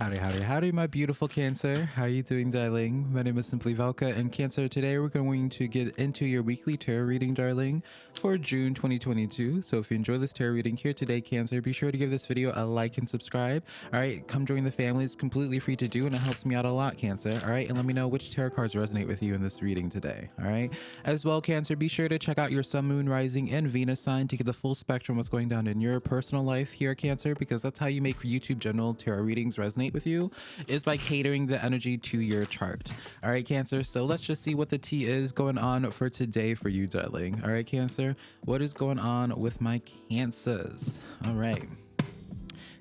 Howdy, howdy, howdy, my beautiful Cancer. How are you doing, darling? My name is Simply Velka, and Cancer, today we're going to get into your weekly tarot reading, darling, for June 2022. So if you enjoy this tarot reading here today, Cancer, be sure to give this video a like and subscribe. All right, come join the family. It's completely free to do, and it helps me out a lot, Cancer. All right, and let me know which tarot cards resonate with you in this reading today. All right, as well, Cancer, be sure to check out your Sun, Moon, Rising, and Venus sign to get the full spectrum of what's going down in your personal life here, Cancer, because that's how you make YouTube general tarot readings resonate with you is by catering the energy to your chart. All right, Cancer. So let's just see what the tea is going on for today for you, darling. All right, Cancer. What is going on with my Cancers? All right.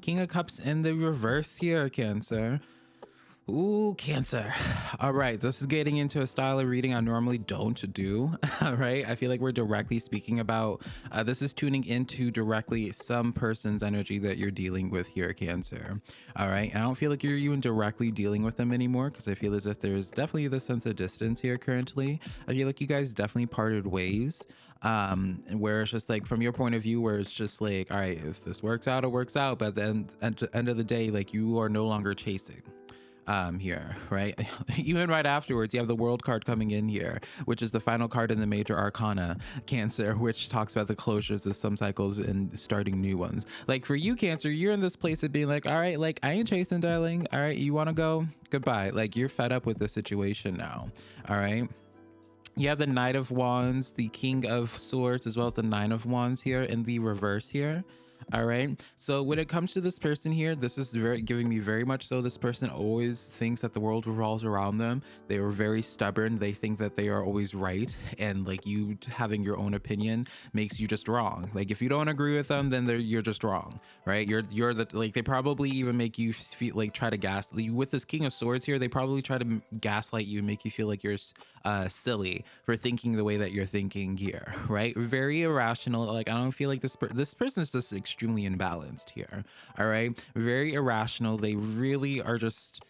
King of Cups in the reverse here, Cancer. Ooh, Cancer. All right, this is getting into a style of reading I normally don't do. All right, I feel like we're directly speaking about uh, this is tuning into directly some person's energy that you're dealing with here, Cancer. All right, I don't feel like you're even directly dealing with them anymore because I feel as if there's definitely the sense of distance here currently. I feel like you guys definitely parted ways um where it's just like from your point of view where it's just like all right if this works out it works out but then at the end of the day like you are no longer chasing um, here, right? Even right afterwards, you have the world card coming in here, which is the final card in the major arcana, Cancer, which talks about the closures of some cycles and starting new ones. Like for you, Cancer, you're in this place of being like, all right, like I ain't chasing, darling. All right, you want to go? Goodbye. Like you're fed up with the situation now. All right you have the knight of wands the king of swords as well as the nine of wands here in the reverse here all right? So when it comes to this person here this is very giving me very much so this person always thinks that the world revolves around them. They are very stubborn. They think that they are always right. And like you having your own opinion makes you just wrong. Like if you don't agree with them then you're just wrong right? You're you're the like they probably even make you feel like try to gas you with this king of swords here they probably try to gaslight you and make you feel like you're uh silly for thinking the way that you're thinking here right? Very irrational. Like i don't feel like this per this person is just extremely imbalanced here. All right. Very irrational. They really are just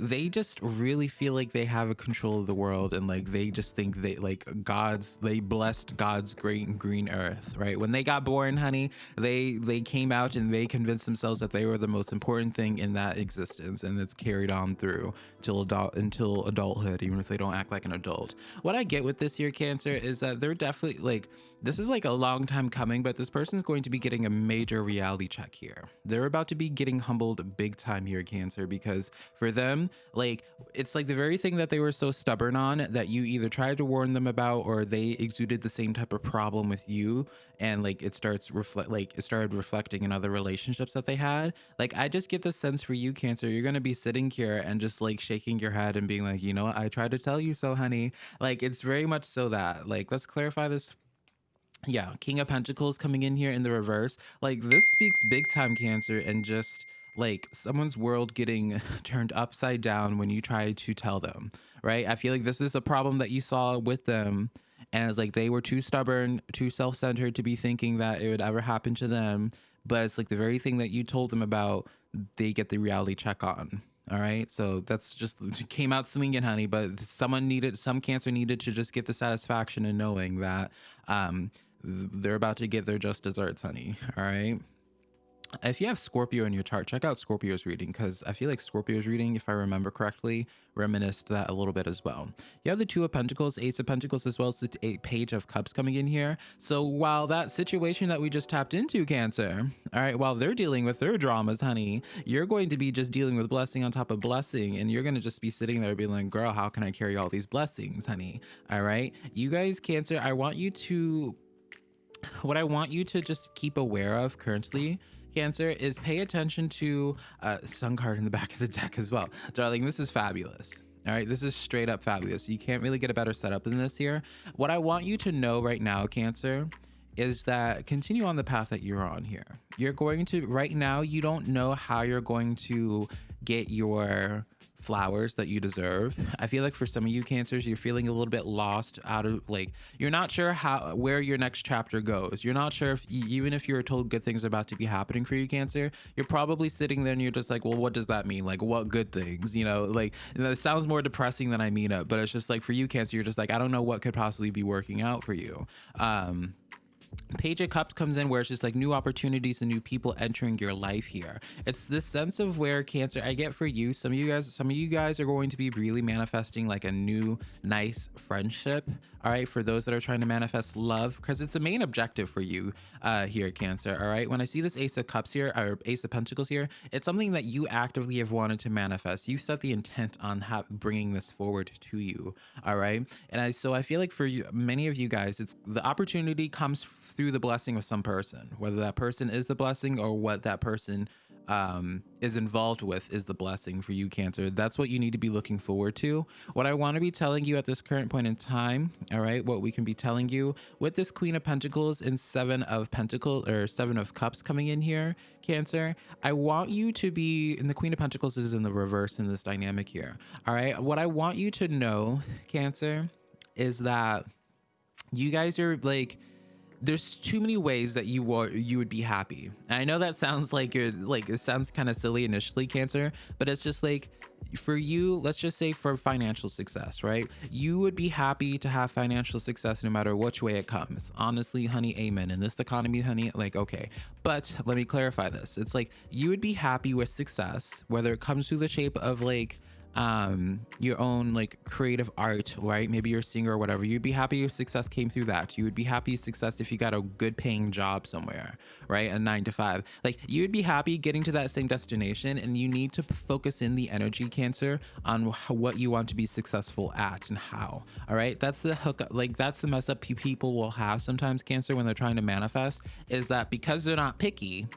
they just really feel like they have a control of the world and like they just think they like god's they blessed god's great green earth right? When they got born honey they they came out and they convinced themselves that they were the most important thing in that existence and it's carried on through till adult until adulthood even if they don't act like an adult. What i get with this year cancer is that they're definitely like this is like a long time coming but this person's going to be getting a major reality check here. They're about to be getting humbled big time here cancer because for them like it's like the very thing that they were so stubborn on that you either tried to warn them about or they exuded the same type of problem with you. And like it starts reflect like it started reflecting in other relationships that they had. Like i just get the sense for you cancer you're gonna be sitting here and just like shaking your head and being like you know what? I tried to tell you so honey. Like it's very much so that like let's clarify this. Yeah king of pentacles coming in here in the reverse. Like this speaks big time cancer and just like someone's world getting turned upside down when you try to tell them, right? I feel like this is a problem that you saw with them. And it's like they were too stubborn, too self centered to be thinking that it would ever happen to them. But it's like the very thing that you told them about, they get the reality check on. All right. So that's just came out swinging, honey. But someone needed, some cancer needed to just get the satisfaction in knowing that um, they're about to get their just desserts, honey. All right if you have Scorpio in your chart, check out Scorpio's reading because I feel like Scorpio's reading, if I remember correctly, reminisced that a little bit as well. You have the Two of Pentacles, Ace of Pentacles, as well as the eight Page of Cups coming in here. So while that situation that we just tapped into, Cancer, all right, while they're dealing with their dramas, honey, you're going to be just dealing with blessing on top of blessing, and you're going to just be sitting there being like, girl, how can I carry all these blessings, honey? All right, you guys, Cancer, I want you to, what I want you to just keep aware of currently Cancer, is pay attention to uh, Sun card in the back of the deck as well. Darling, this is fabulous. All right, this is straight up fabulous. You can't really get a better setup than this here. What I want you to know right now, Cancer, is that continue on the path that you're on here. You're going to, right now, you don't know how you're going to get your flowers that you deserve. I feel like for some of you cancers, you're feeling a little bit lost out of like you're not sure how where your next chapter goes. You're not sure if even if you're told good things are about to be happening for you, cancer, you're probably sitting there and you're just like, well, what does that mean? Like what good things? You know, like it sounds more depressing than I mean it, but it's just like for you, cancer, you're just like, I don't know what could possibly be working out for you. Um Page of Cups comes in where it's just like new opportunities and new people entering your life here. It's this sense of where Cancer I get for you. Some of you guys, some of you guys are going to be really manifesting like a new, nice friendship. All right, for those that are trying to manifest love, because it's the main objective for you uh, here, Cancer. All right, when I see this Ace of Cups here or Ace of Pentacles here, it's something that you actively have wanted to manifest. You set the intent on bringing this forward to you. All right, and I so I feel like for you, many of you guys, it's the opportunity comes through the blessing of some person, whether that person is the blessing or what that person um, is involved with is the blessing for you, Cancer. That's what you need to be looking forward to. What I want to be telling you at this current point in time, all right, what we can be telling you with this Queen of Pentacles and Seven of Pentacles or Seven of Cups coming in here, Cancer, I want you to be, and the Queen of Pentacles is in the reverse in this dynamic here, all right? What I want you to know, Cancer, is that you guys are like, there's too many ways that you would you would be happy. And I know that sounds like you're like it sounds kind of silly initially, Cancer, but it's just like for you, let's just say for financial success, right? You would be happy to have financial success no matter which way it comes. Honestly, honey, amen. In this economy, honey, like okay. But let me clarify this. It's like you would be happy with success, whether it comes through the shape of like um your own like creative art right? Maybe you're a singer or whatever. You'd be happy if success came through that. You would be happy success if you got a good paying job somewhere right? A nine to five. Like you would be happy getting to that same destination and you need to focus in the energy cancer on what you want to be successful at and how all right? That's the hook like that's the mess up people will have sometimes cancer when they're trying to manifest is that because they're not picky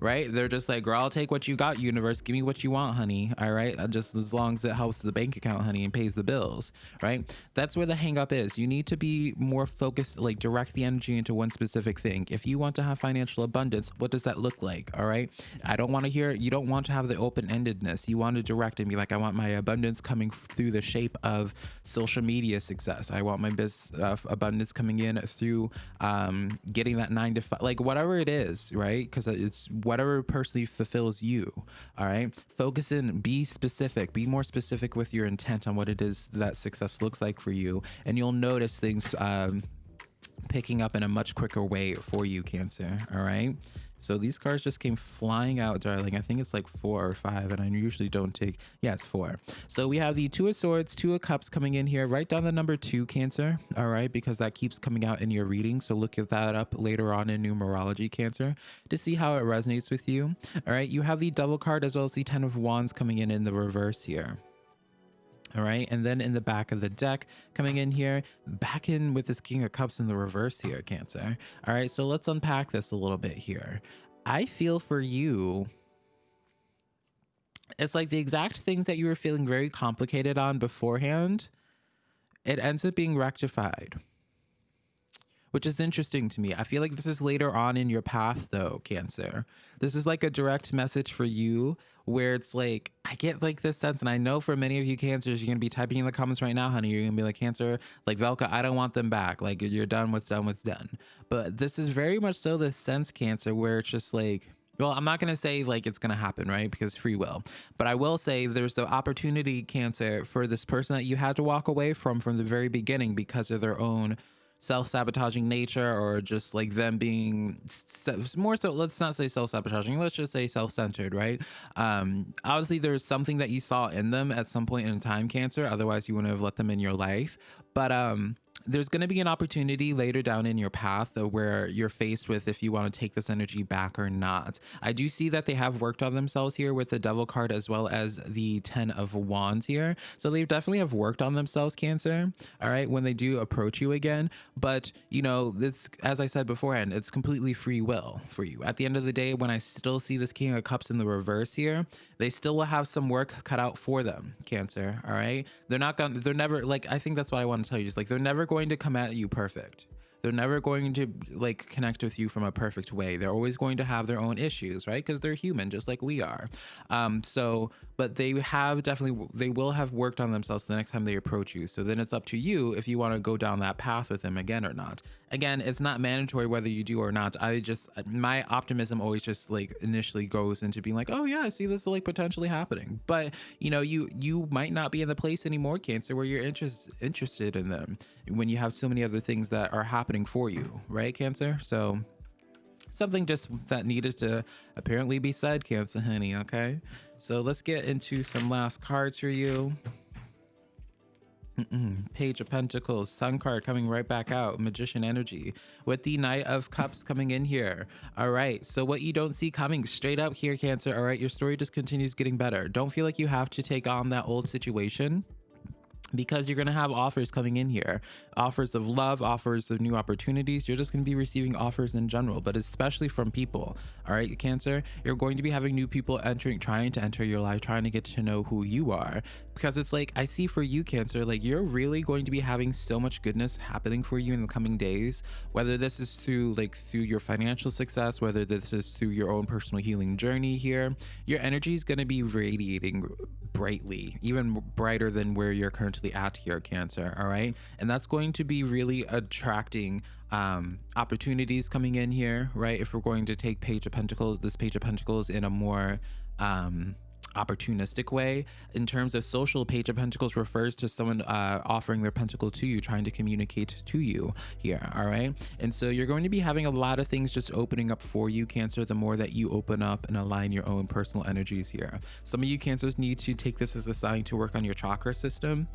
right? They're just like, girl, I'll take what you got, universe. Give me what you want, honey. All right. Uh, just as long as it helps the bank account, honey, and pays the bills, right? That's where the hangup is. You need to be more focused, like direct the energy into one specific thing. If you want to have financial abundance, what does that look like? All right. I don't want to hear, you don't want to have the open endedness. You want to direct and be like, I want my abundance coming through the shape of social media success. I want my business uh, abundance coming in through um, getting that nine to five, like whatever it is, right? Because it's whatever personally fulfills you. All right. Focus in, be specific, be more specific with your intent on what it is that success looks like for you. And you'll notice things um, picking up in a much quicker way for you, Cancer. All right. So these cards just came flying out, darling. I think it's like four or five, and I usually don't take. It's four. So we have the Two of Swords, Two of Cups coming in here. Write down the number two, Cancer. All right, because that keeps coming out in your reading. So look at that up later on in numerology, Cancer, to see how it resonates with you. All right, you have the Devil card as well as the Ten of Wands coming in in the reverse here. All right. And then in the back of the deck, coming in here, back in with this King of Cups in the reverse here, Cancer. All right. So let's unpack this a little bit here. I feel for you. It's like the exact things that you were feeling very complicated on beforehand, it ends up being rectified which is interesting to me. I feel like this is later on in your path, though, Cancer. This is like a direct message for you where it's like, I get like this sense, and I know for many of you Cancers, you're gonna be typing in the comments right now, honey. You're gonna be like, Cancer, like Velka, I don't want them back. Like, you're done, what's done, what's done. But this is very much so the sense, Cancer, where it's just like, well, I'm not going to say like it's going to happen, right? Because free will. But I will say there's the opportunity, Cancer, for this person that you had to walk away from from the very beginning because of their own self-sabotaging nature or just like them being more so let's not say self-sabotaging let's just say self-centered right? Um obviously there's something that you saw in them at some point in time cancer otherwise you wouldn't have let them in your life. But um there's going to be an opportunity later down in your path where you're faced with if you want to take this energy back or not. I do see that they have worked on themselves here with the devil card as well as the 10 of wands here. So they definitely have worked on themselves, Cancer. All right. When they do approach you again. But, you know, it's as I said beforehand, it's completely free will for you. At the end of the day, when I still see this King of Cups in the reverse here, they still will have some work cut out for them, Cancer. All right. They're not going to, they're never like, I think that's what I want to tell you. Just like, they're never going going to come at you perfect. They're never going to like connect with you from a perfect way. They're always going to have their own issues, right? Because they're human, just like we are. Um, so but they have definitely they will have worked on themselves the next time they approach you. So then it's up to you if you want to go down that path with them again or not. Again it's not mandatory whether you do or not. I just uh, my optimism always just like initially goes into being like oh yeah i see this like potentially happening. But you know you you might not be in the place anymore cancer where you're interest, interested in them when you have so many other things that are happening for you right cancer? So something just that needed to apparently be said cancer honey okay so let's get into some last cards for you Mm-mm. Page of Pentacles, Sun card coming right back out, Magician energy with the Knight of Cups coming in here. All right, so what you don't see coming straight up here, Cancer. All right, your story just continues getting better. Don't feel like you have to take on that old situation because you're going to have offers coming in here. Offers of love offers of new opportunities. You're just going to be receiving offers in general but especially from people. All right cancer? You're going to be having new people entering trying to enter your life trying to get to know who you are. Because it's like i see for you cancer like you're really going to be having so much goodness happening for you in the coming days whether this is through like through your financial success whether this is through your own personal healing journey here. Your energy is going to be radiating brightly even brighter than where you're currently at your cancer all right? And that's going to be really attracting um opportunities coming in here right? If we're going to take page of pentacles this page of pentacles in a more um opportunistic way. In terms of social page of pentacles refers to someone uh, offering their pentacle to you trying to communicate to you here all right? And so you're going to be having a lot of things just opening up for you cancer the more that you open up and align your own personal energies here. Some of you cancers need to take this as a sign to work on your chakra system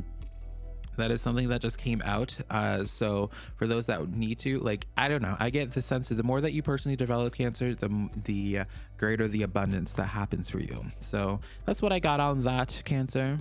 that is something that just came out uh, so for those that need to like i don't know i get the sense that the more that you personally develop cancer the the uh, greater the abundance that happens for you so that's what i got on that cancer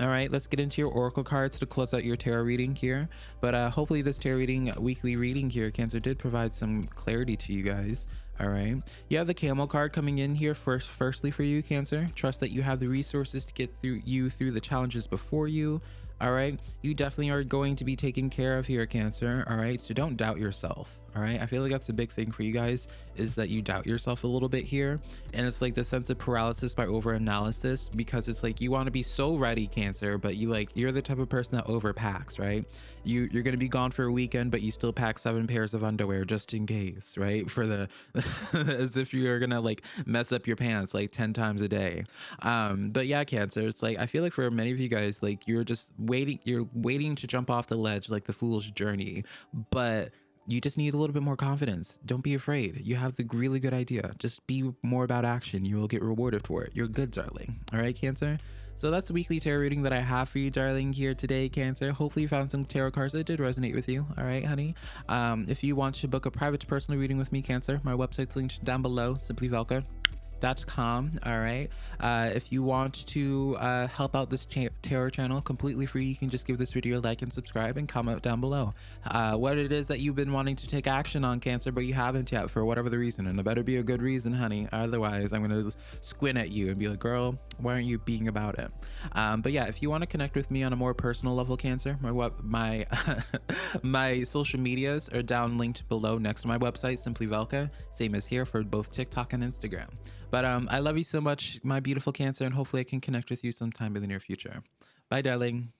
all right, let's get into your oracle cards to close out your tarot reading here. But uh, hopefully, this tarot reading, weekly reading here, Cancer, did provide some clarity to you guys. All right, you have the camel card coming in here first. Firstly, for you, Cancer, trust that you have the resources to get through you through the challenges before you all right? You definitely are going to be taken care of here cancer all right? So don't doubt yourself all right i feel like that's a big thing for you guys is that you doubt yourself a little bit here. And it's like the sense of paralysis by over analysis because it's like you want to be so ready cancer but you like you're the type of person that overpacks right? You you're gonna be gone for a weekend but you still pack seven pairs of underwear just in case right? For the as if you're gonna like mess up your pants like 10 times a day. Um but yeah cancer it's like i feel like for many of you guys like you're just waiting you're waiting to jump off the ledge like the fool's journey. But you just need a little bit more confidence. Don't be afraid. You have the really good idea. Just be more about action. You will get rewarded for it. You're good, darling. All right, Cancer? So that's the weekly tarot reading that I have for you, darling, here today, Cancer. Hopefully you found some tarot cards that did resonate with you. All right, honey. Um, if you want to book a private personal reading with me, Cancer, my website's linked down below, Simply Velka com. All right. Uh, if you want to uh, help out this tarot channel completely free, you can just give this video a like and subscribe and comment down below uh, what it is that you've been wanting to take action on cancer, but you haven't yet for whatever the reason. And it better be a good reason, honey. Otherwise, I'm going to squint at you and be like, girl, why aren't you being about it? Um, but yeah, if you want to connect with me on a more personal level, cancer, my my my social medias are down linked below next to my website, Simply Velka. Same as here for both TikTok and Instagram. But um, I love you so much, my beautiful Cancer, and hopefully I can connect with you sometime in the near future. Bye, darling.